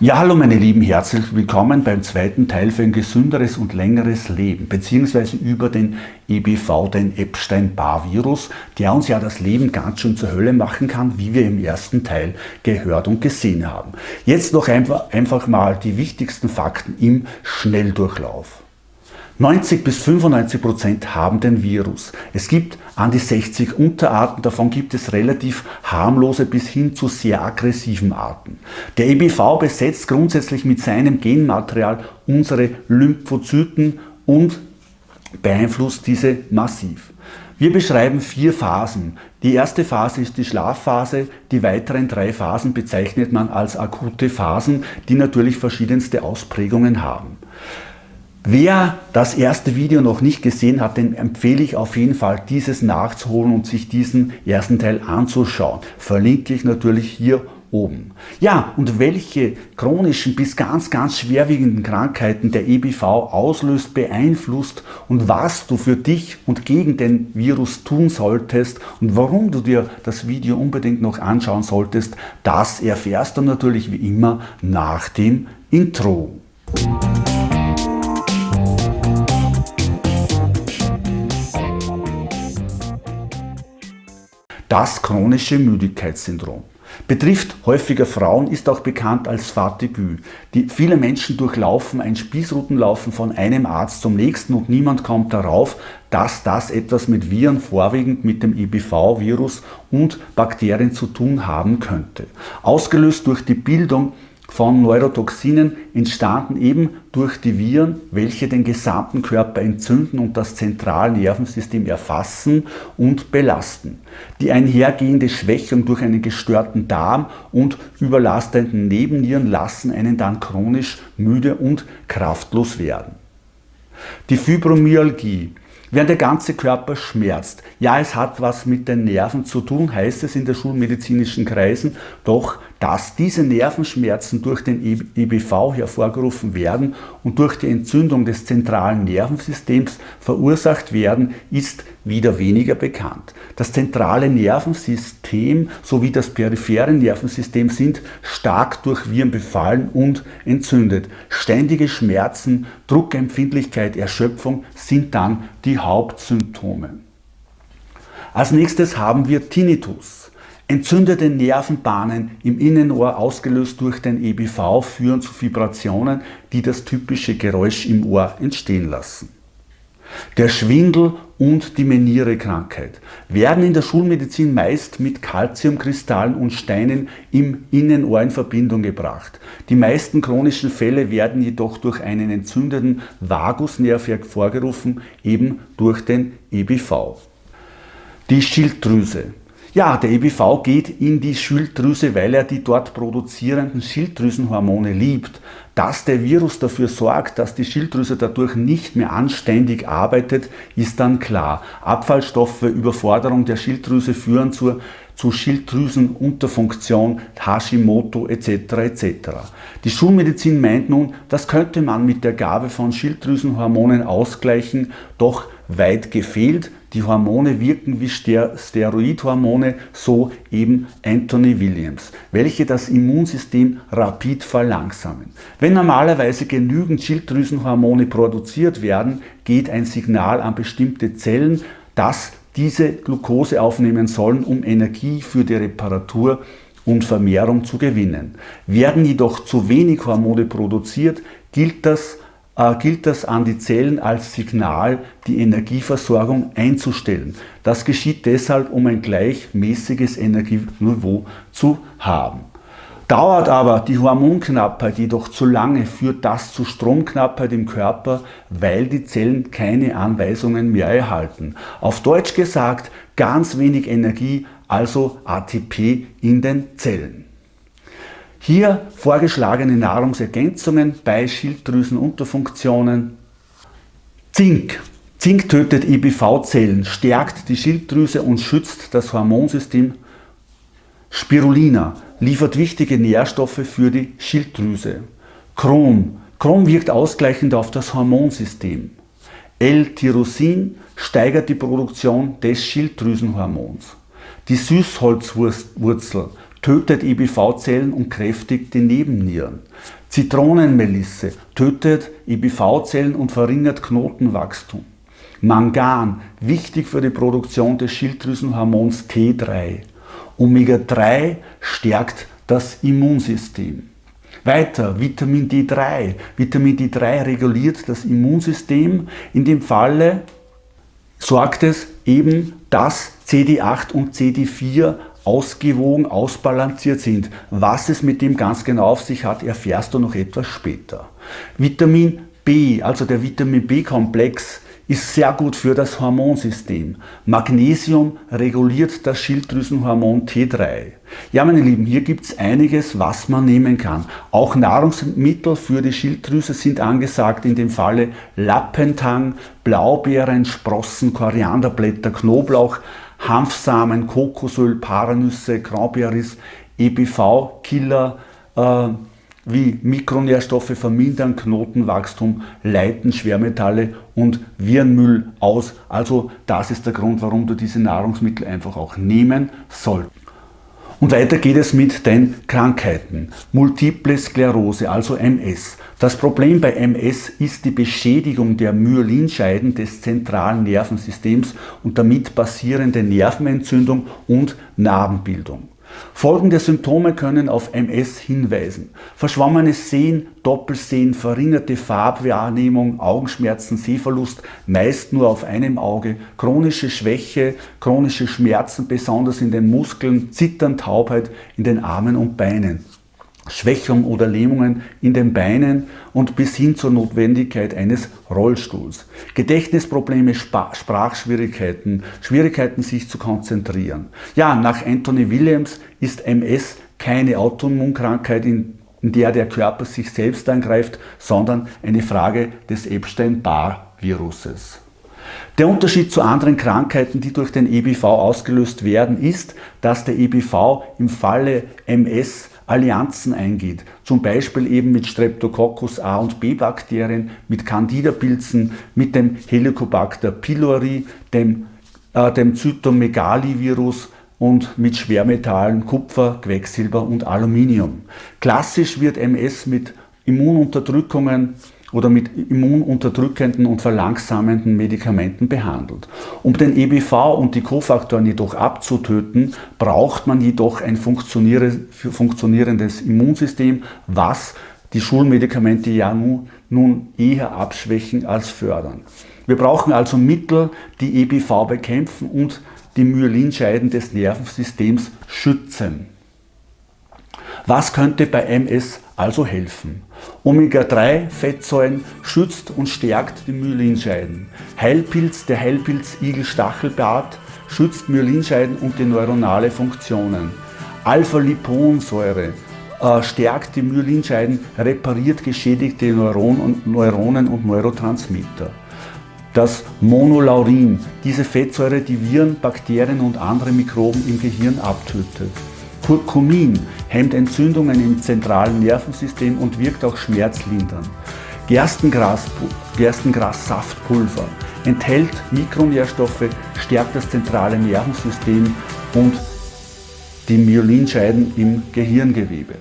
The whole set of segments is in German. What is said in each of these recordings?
Ja, hallo meine Lieben, herzlich willkommen beim zweiten Teil für ein gesünderes und längeres Leben, beziehungsweise über den EBV, den Epstein-Barr-Virus, der uns ja das Leben ganz schön zur Hölle machen kann, wie wir im ersten Teil gehört und gesehen haben. Jetzt noch einfach, einfach mal die wichtigsten Fakten im Schnelldurchlauf. 90 bis 95 Prozent haben den Virus. Es gibt an die 60 Unterarten, davon gibt es relativ harmlose bis hin zu sehr aggressiven Arten. Der EBV besetzt grundsätzlich mit seinem Genmaterial unsere Lymphozyten und beeinflusst diese massiv. Wir beschreiben vier Phasen. Die erste Phase ist die Schlafphase, die weiteren drei Phasen bezeichnet man als akute Phasen, die natürlich verschiedenste Ausprägungen haben. Wer das erste Video noch nicht gesehen hat, den empfehle ich auf jeden Fall dieses nachzuholen und sich diesen ersten Teil anzuschauen. Verlinke ich natürlich hier oben. Ja, und welche chronischen bis ganz, ganz schwerwiegenden Krankheiten der EBV auslöst, beeinflusst und was du für dich und gegen den Virus tun solltest und warum du dir das Video unbedingt noch anschauen solltest, das erfährst du natürlich wie immer nach dem Intro. Das chronische Müdigkeitssyndrom betrifft häufiger Frauen, ist auch bekannt als Fatigue. Die, viele Menschen durchlaufen ein Spießrutenlaufen von einem Arzt zum nächsten und niemand kommt darauf, dass das etwas mit Viren, vorwiegend mit dem EBV-Virus und Bakterien zu tun haben könnte. Ausgelöst durch die Bildung von Neurotoxinen entstanden eben durch die Viren, welche den gesamten Körper entzünden und das zentrale Nervensystem erfassen und belasten. Die einhergehende Schwächung durch einen gestörten Darm und überlastenden Nebennieren lassen einen dann chronisch müde und kraftlos werden. Die Fibromyalgie Während der ganze Körper schmerzt. Ja, es hat was mit den Nerven zu tun, heißt es in der schulmedizinischen Kreisen, doch dass diese Nervenschmerzen durch den EBV hervorgerufen werden und durch die Entzündung des zentralen Nervensystems verursacht werden, ist wieder weniger bekannt. Das zentrale Nervensystem sowie das periphere Nervensystem sind stark durch Viren befallen und entzündet. Ständige Schmerzen, Druckempfindlichkeit, Erschöpfung sind dann die Hauptsymptome. Als nächstes haben wir Tinnitus. Entzündete Nervenbahnen im Innenohr ausgelöst durch den EBV führen zu Vibrationen, die das typische Geräusch im Ohr entstehen lassen. Der Schwindel und die Menierekrankheit werden in der Schulmedizin meist mit Calciumkristallen und Steinen im Innenohr in Verbindung gebracht. Die meisten chronischen Fälle werden jedoch durch einen entzündeten Vagusnerv hervorgerufen, eben durch den EBV. Die Schilddrüse ja, der EBV geht in die Schilddrüse, weil er die dort produzierenden Schilddrüsenhormone liebt. Dass der Virus dafür sorgt, dass die Schilddrüse dadurch nicht mehr anständig arbeitet, ist dann klar. Abfallstoffe, Überforderung der Schilddrüse führen zur zu Schilddrüsenunterfunktion, Hashimoto etc. etc. Die Schulmedizin meint nun, das könnte man mit der Gabe von Schilddrüsenhormonen ausgleichen, doch weit gefehlt. Die Hormone wirken wie Steroidhormone, so eben Anthony Williams, welche das Immunsystem rapid verlangsamen. Wenn normalerweise genügend Schilddrüsenhormone produziert werden, geht ein Signal an bestimmte Zellen, dass diese Glucose aufnehmen sollen, um Energie für die Reparatur und Vermehrung zu gewinnen. Werden jedoch zu wenig Hormone produziert, gilt das äh, gilt das an die Zellen als Signal, die Energieversorgung einzustellen. Das geschieht deshalb, um ein gleichmäßiges Energieniveau zu haben. Dauert aber die Hormonknappheit jedoch zu lange, führt das zu Stromknappheit im Körper, weil die Zellen keine Anweisungen mehr erhalten. Auf Deutsch gesagt, ganz wenig Energie, also ATP in den Zellen. Hier vorgeschlagene Nahrungsergänzungen bei Schilddrüsenunterfunktionen. Zink. Zink tötet EBV-Zellen, stärkt die Schilddrüse und schützt das Hormonsystem. Spirulina liefert wichtige Nährstoffe für die Schilddrüse. Chrom. Chrom wirkt ausgleichend auf das Hormonsystem. L-Tyrosin steigert die Produktion des Schilddrüsenhormons. Die Süßholzwurzel tötet EBV-Zellen und kräftigt die Nebennieren. Zitronenmelisse tötet EBV-Zellen und verringert Knotenwachstum. Mangan, wichtig für die Produktion des Schilddrüsenhormons T3. Omega-3 stärkt das Immunsystem. Weiter, Vitamin D3. Vitamin D3 reguliert das Immunsystem. In dem Falle sorgt es eben, dass CD8 und CD4 ausgewogen, ausbalanciert sind. Was es mit dem ganz genau auf sich hat, erfährst du noch etwas später. Vitamin B, also der Vitamin B-Komplex, ist sehr gut für das Hormonsystem. Magnesium reguliert das Schilddrüsenhormon T3. Ja, meine Lieben, hier gibt es einiges, was man nehmen kann. Auch Nahrungsmittel für die Schilddrüse sind angesagt, in dem Falle Lappentang, Blaubeeren, Sprossen, Korianderblätter, Knoblauch, Hanfsamen, Kokosöl, Paranüsse, Cranberries, EBV-Killer, äh, wie Mikronährstoffe vermindern Knotenwachstum, leiten Schwermetalle und Virenmüll aus. Also das ist der Grund, warum du diese Nahrungsmittel einfach auch nehmen sollst. Und weiter geht es mit den Krankheiten. Multiple Sklerose, also MS. Das Problem bei MS ist die Beschädigung der Myelinscheiden des zentralen Nervensystems und damit basierende Nervenentzündung und Narbenbildung. Folgende Symptome können auf MS hinweisen. Verschwommenes Sehen, Doppelsehen, verringerte Farbwahrnehmung, Augenschmerzen, Sehverlust, meist nur auf einem Auge, chronische Schwäche, chronische Schmerzen, besonders in den Muskeln, Zittern, Taubheit in den Armen und Beinen. Schwächung oder Lähmungen in den Beinen und bis hin zur Notwendigkeit eines Rollstuhls. Gedächtnisprobleme, Sprachschwierigkeiten, Schwierigkeiten sich zu konzentrieren. Ja, nach Anthony Williams ist MS keine Autoimmunkrankheit, in, in der der Körper sich selbst angreift, sondern eine Frage des Epstein-Barr-Viruses. Der Unterschied zu anderen Krankheiten, die durch den EBV ausgelöst werden, ist, dass der EBV im Falle MS Allianzen eingeht, zum Beispiel eben mit Streptococcus A und B Bakterien, mit Candida-Pilzen, mit dem Helicobacter pylori, dem, äh, dem Zytomegalivirus und mit Schwermetallen Kupfer, Quecksilber und Aluminium. Klassisch wird MS mit Immununterdrückungen oder mit immununterdrückenden und verlangsamenden Medikamenten behandelt. Um den EBV und die Kofaktoren jedoch abzutöten, braucht man jedoch ein funktionierendes Immunsystem, was die Schulmedikamente ja nun, nun eher abschwächen als fördern. Wir brauchen also Mittel, die EBV bekämpfen und die Myelinscheiden des Nervensystems schützen. Was könnte bei MS also helfen? Omega-3-Fettsäuren schützt und stärkt die Myelinscheiden. Heilpilz, der Heilpilz Igel-Stachelbart, schützt Myelinscheiden und die neuronale Funktionen. Alpha-Liponsäure äh, stärkt die Myelinscheiden, repariert geschädigte Neuron und Neuronen und Neurotransmitter. Das Monolaurin, diese Fettsäure, die Viren, Bakterien und andere Mikroben im Gehirn abtötet. Curcumin hemmt Entzündungen im zentralen Nervensystem und wirkt auch schmerzlindernd. Gerstengras, Gerstengrassaftpulver enthält Mikronährstoffe, stärkt das zentrale Nervensystem und die Myelinscheiden im Gehirngewebe.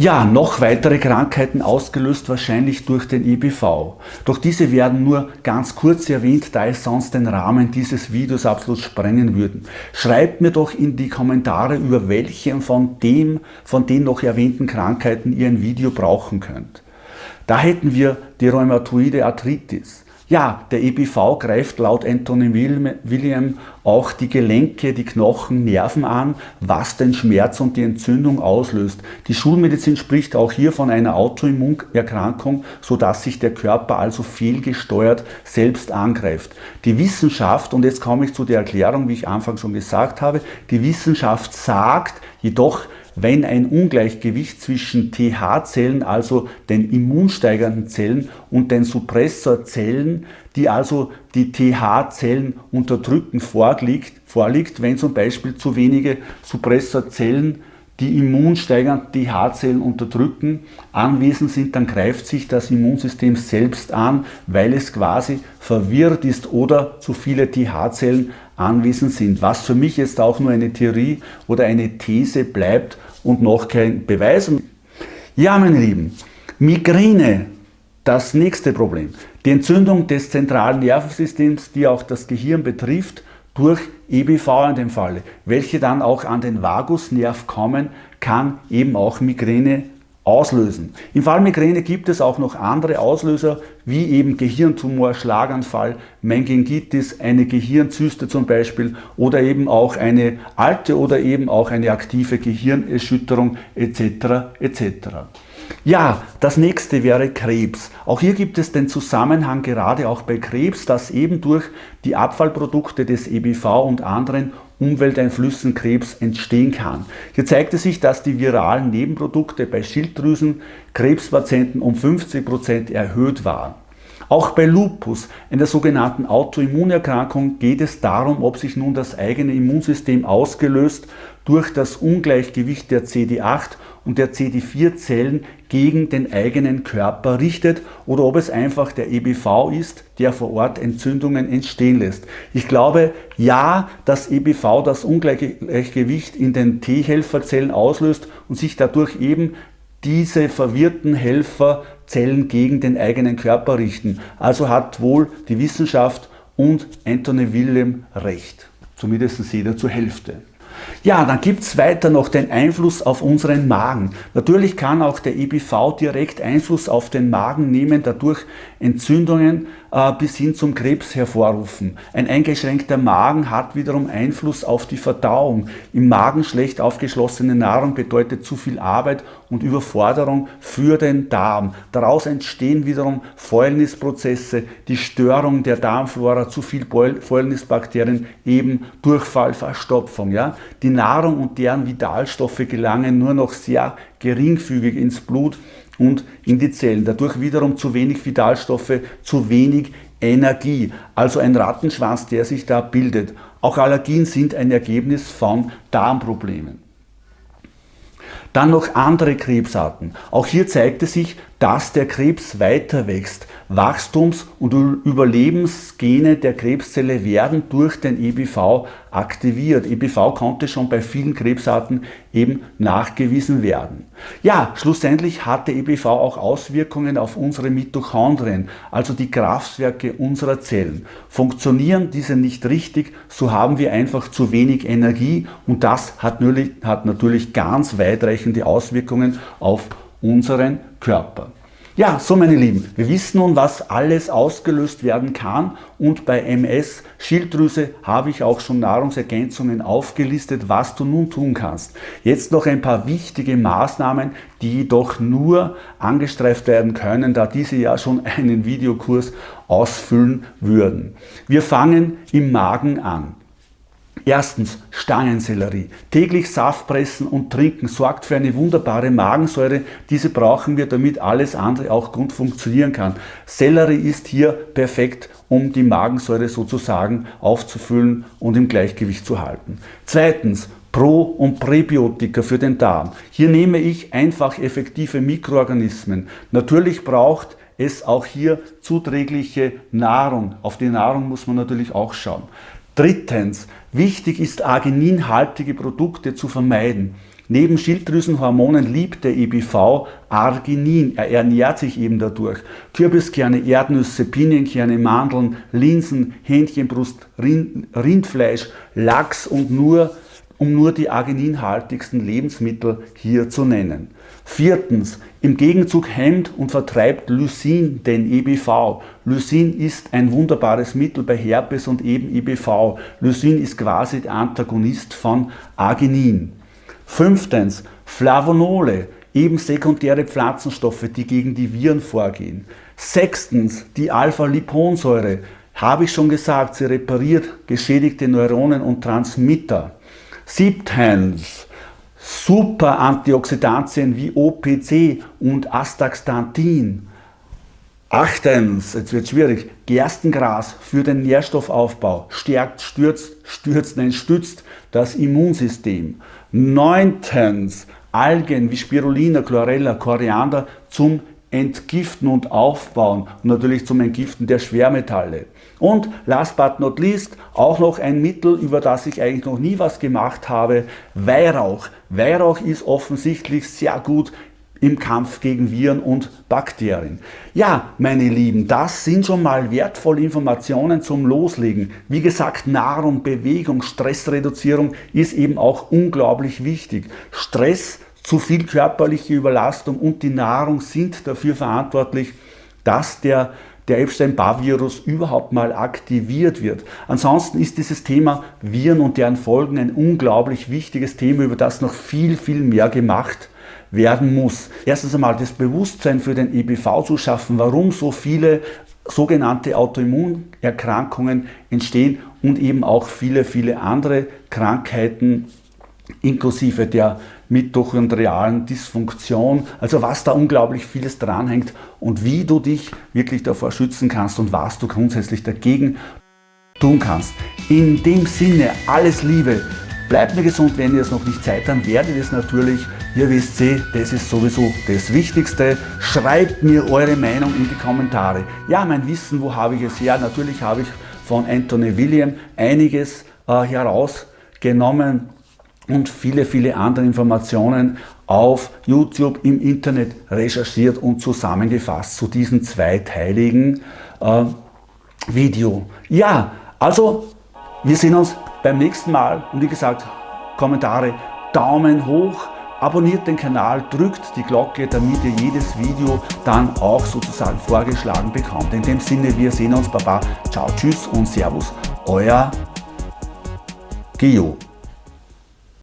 Ja, noch weitere Krankheiten ausgelöst wahrscheinlich durch den EBV. Doch diese werden nur ganz kurz erwähnt, da es sonst den Rahmen dieses Videos absolut sprengen würden. Schreibt mir doch in die Kommentare, über welche von, dem, von den noch erwähnten Krankheiten ihr ein Video brauchen könnt. Da hätten wir die Rheumatoide Arthritis. Ja, der EBV greift laut Anthony William auch die Gelenke, die Knochen, Nerven an, was den Schmerz und die Entzündung auslöst. Die Schulmedizin spricht auch hier von einer Autoimmunerkrankung, sodass sich der Körper also fehlgesteuert selbst angreift. Die Wissenschaft, und jetzt komme ich zu der Erklärung, wie ich anfangs schon gesagt habe, die Wissenschaft sagt jedoch, wenn ein Ungleichgewicht zwischen TH-Zellen, also den immunsteigernden Zellen, und den Suppressorzellen, die also die TH-Zellen unterdrücken, vorliegt, vorliegt, wenn zum Beispiel zu wenige Suppressorzellen die immunsteigernden TH-Zellen unterdrücken, anwesend sind, dann greift sich das Immunsystem selbst an, weil es quasi verwirrt ist oder zu viele TH-Zellen anwesend sind. Was für mich jetzt auch nur eine Theorie oder eine These bleibt und noch kein Beweis. Ja, meine Lieben, Migräne, das nächste Problem. Die Entzündung des zentralen Nervensystems, die auch das Gehirn betrifft, durch EBV in dem Falle, welche dann auch an den Vagusnerv kommen, kann eben auch Migräne auslösen. Im Fall Migräne gibt es auch noch andere Auslöser, wie eben Gehirntumor, Schlaganfall, Meningitis, eine Gehirnzyste zum Beispiel oder eben auch eine alte oder eben auch eine aktive Gehirnerschütterung etc. etc. Ja, das nächste wäre Krebs. Auch hier gibt es den Zusammenhang gerade auch bei Krebs, dass eben durch die Abfallprodukte des EBV und anderen Umwelteinflüssen Krebs entstehen kann. Hier zeigte sich, dass die viralen Nebenprodukte bei Schilddrüsen Krebspatienten um 50% erhöht waren. Auch bei Lupus, einer sogenannten Autoimmunerkrankung, geht es darum, ob sich nun das eigene Immunsystem ausgelöst durch das Ungleichgewicht der CD8 und der CD4-Zellen gegen den eigenen Körper richtet oder ob es einfach der EBV ist, der vor Ort Entzündungen entstehen lässt. Ich glaube, ja, dass EBV das Ungleichgewicht in den T-Helferzellen auslöst und sich dadurch eben diese verwirrten Helferzellen gegen den eigenen Körper richten. Also hat wohl die Wissenschaft und Anthony Willem recht. Zumindest jeder zur Hälfte. Ja, dann gibt es weiter noch den Einfluss auf unseren Magen. Natürlich kann auch der EBV direkt Einfluss auf den Magen nehmen, dadurch Entzündungen äh, bis hin zum Krebs hervorrufen. Ein eingeschränkter Magen hat wiederum Einfluss auf die Verdauung. Im Magen schlecht aufgeschlossene Nahrung bedeutet zu viel Arbeit und Überforderung für den Darm. Daraus entstehen wiederum Fäulnisprozesse, die Störung der Darmflora, zu viel Fäulnisbakterien, eben Durchfall, Verstopfung. Ja? Die Nahrung und deren Vitalstoffe gelangen nur noch sehr geringfügig ins Blut und in die Zellen. Dadurch wiederum zu wenig Vitalstoffe, zu wenig Energie. Also ein Rattenschwanz, der sich da bildet. Auch Allergien sind ein Ergebnis von Darmproblemen. Dann noch andere Krebsarten. Auch hier zeigte sich, dass der Krebs weiter wächst. Wachstums- und Überlebensgene der Krebszelle werden durch den EBV aktiviert. EBV konnte schon bei vielen Krebsarten eben nachgewiesen werden. Ja, schlussendlich hatte EBV auch Auswirkungen auf unsere Mitochondrien, also die Kraftwerke unserer Zellen. Funktionieren diese nicht richtig, so haben wir einfach zu wenig Energie und das hat natürlich, hat natürlich ganz weitreichende Auswirkungen auf unseren Körper. Ja, so meine Lieben, wir wissen nun, was alles ausgelöst werden kann und bei MS Schilddrüse habe ich auch schon Nahrungsergänzungen aufgelistet, was du nun tun kannst. Jetzt noch ein paar wichtige Maßnahmen, die jedoch nur angestreift werden können, da diese ja schon einen Videokurs ausfüllen würden. Wir fangen im Magen an. Erstens Stangensellerie. Täglich Saft pressen und trinken sorgt für eine wunderbare Magensäure. Diese brauchen wir, damit alles andere auch gut funktionieren kann. Sellerie ist hier perfekt, um die Magensäure sozusagen aufzufüllen und im Gleichgewicht zu halten. Zweitens Pro- und Präbiotika für den Darm. Hier nehme ich einfach effektive Mikroorganismen. Natürlich braucht es auch hier zuträgliche Nahrung. Auf die Nahrung muss man natürlich auch schauen. Drittens, wichtig ist argininhaltige Produkte zu vermeiden. Neben Schilddrüsenhormonen liebt der EBV Arginin. Er ernährt sich eben dadurch. Kürbiskerne, Erdnüsse, Pinienkerne, Mandeln, Linsen, Hähnchenbrust, Rindfleisch, Lachs und nur, um nur die argininhaltigsten Lebensmittel hier zu nennen. Viertens, im Gegenzug hemmt und vertreibt Lysin den EBV. Lysin ist ein wunderbares Mittel bei Herpes und eben EBV. Lysin ist quasi der Antagonist von Arginin. Fünftens, Flavonole, eben sekundäre Pflanzenstoffe, die gegen die Viren vorgehen. Sechstens, die Alpha-Liponsäure. Habe ich schon gesagt, sie repariert geschädigte Neuronen und Transmitter. Siebtens, super Antioxidantien wie OPC und Astaxanthin. Achtens, jetzt wird schwierig, Gerstengras für den Nährstoffaufbau stärkt, stürzt, stürzt, nein, stützt das Immunsystem. Neuntens, Algen wie Spirulina, Chlorella, Koriander zum Entgiften und Aufbauen und natürlich zum Entgiften der Schwermetalle. Und last but not least auch noch ein Mittel, über das ich eigentlich noch nie was gemacht habe, Weihrauch. Weihrauch ist offensichtlich sehr gut im Kampf gegen Viren und Bakterien. Ja, meine Lieben, das sind schon mal wertvolle Informationen zum Loslegen. Wie gesagt, Nahrung, Bewegung, Stressreduzierung ist eben auch unglaublich wichtig. Stress, zu viel körperliche Überlastung und die Nahrung sind dafür verantwortlich, dass der der Epstein-Barr-Virus überhaupt mal aktiviert wird. Ansonsten ist dieses Thema Viren und deren Folgen ein unglaublich wichtiges Thema, über das noch viel, viel mehr gemacht werden muss. Erstens einmal das Bewusstsein für den EBV zu schaffen, warum so viele sogenannte Autoimmunerkrankungen entstehen und eben auch viele, viele andere Krankheiten inklusive der mitochondrialen Dysfunktion, also was da unglaublich vieles dranhängt und wie du dich wirklich davor schützen kannst und was du grundsätzlich dagegen tun kannst. In dem Sinne, alles Liebe, bleibt mir gesund, wenn ihr es noch nicht seid, dann werdet ihr es natürlich Ihr wisst eh, das ist sowieso das Wichtigste. Schreibt mir eure Meinung in die Kommentare. Ja, mein Wissen, wo habe ich es her? Natürlich habe ich von Anthony William einiges äh, herausgenommen und viele, viele andere Informationen auf YouTube im Internet recherchiert und zusammengefasst zu diesem zweiteiligen äh, Video. Ja, also wir sehen uns beim nächsten Mal und wie gesagt, Kommentare, Daumen hoch, Abonniert den Kanal, drückt die Glocke, damit ihr jedes Video dann auch sozusagen vorgeschlagen bekommt. In dem Sinne, wir sehen uns, Baba, ciao, tschüss und Servus, euer Geo.